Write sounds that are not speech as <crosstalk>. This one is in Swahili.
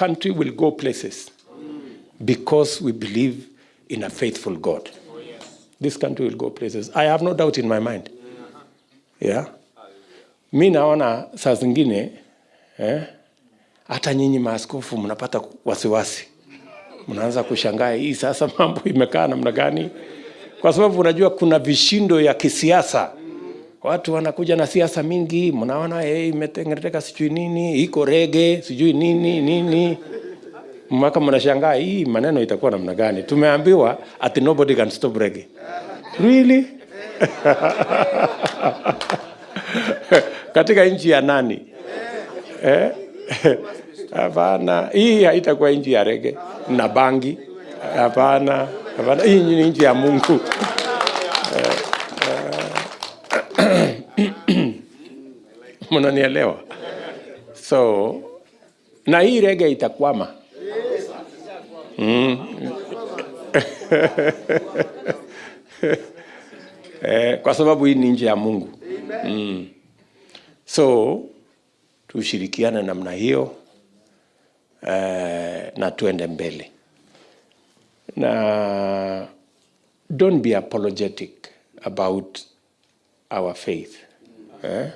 country will go places because we believe in a faithful God. This country will go places. I have no doubt in my mind. Yeah. Mi naona saa zingine eh, hata nyinyi maaskofu mnapata wasiwasi, mnaanza kushangaa hii sasa <laughs> mambo imekaa namna gani, kwa sababu unajua kuna vishindo ya kisiasa. Watu wanakuja na siasa mingi, mnaona hey, imetengeneteka sijui nini, iko rege sijui nini nini, mpaka mnashangaa hii maneno itakuwa namna gani. Tumeambiwa at nobody can stop. Really? <laughs> katika nchi ya nani? Eh? Hapana, hii haitakuwa nchi ya rege na bangi. Hapana, hapana, hii ni nchi ya Mungu. <laughs> Mnanielewa? So na hii rege itakwama. <laughs> eh, kwa sababu hii ni nje ya Mungu. Mm. So tushirikiane namna hiyo eh, na tuende mbele na don't be apologetic about our faith eh?